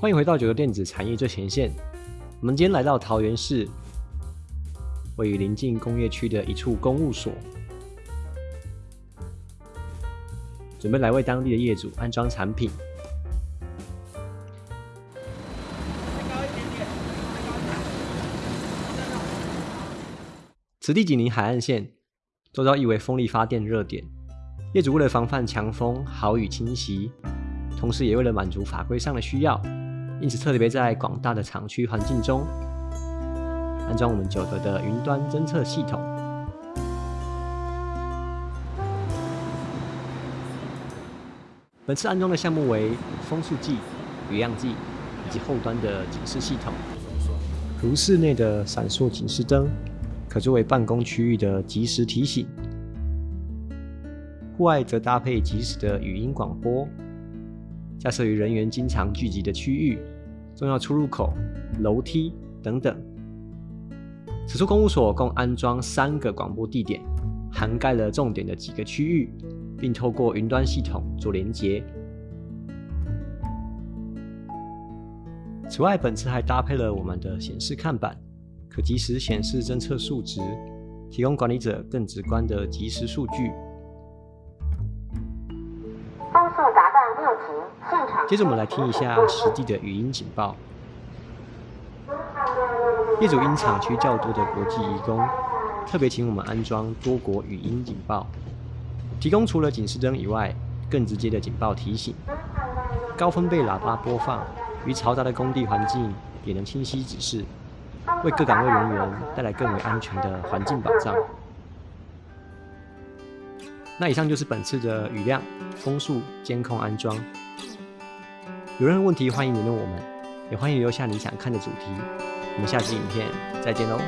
欢迎回到九州电子产业最前线。我们今天来到桃园市，位于临近工业区的一处公务所，准备来为当地的业主安装产品。此地紧邻海岸线，周遭亦为风力发电热点。业主为了防范强风、豪雨侵袭，同时也为了满足法规上的需要。因此，特别在广大的厂区环境中安装我们九德的云端侦测系统。本次安装的项目为风速计、雨量计以及后端的警示系统，如室内的闪烁警示灯，可作为办公区域的即时提醒；户外则搭配即时的语音广播。架设于人员经常聚集的区域、重要出入口、楼梯等等。此处公务所共安装三个广播地点，涵盖了重点的几个区域，并透过云端系统做连接。此外，本次还搭配了我们的显示看板，可及时显示侦测数值，提供管理者更直观的即时数据。风速达接着我们来听一下实地的语音警报。业主因厂区较多的国际移工，特别请我们安装多国语音警报，提供除了警示灯以外，更直接的警报提醒。高分贝喇叭播放，与嘈杂的工地环境也能清晰指示，为各岗位人员带来更为安全的环境保障。那以上就是本次的雨量、风速监控安装。有任何问题，欢迎联络我们，也欢迎留下你想看的主题。我们下期影片再见喽！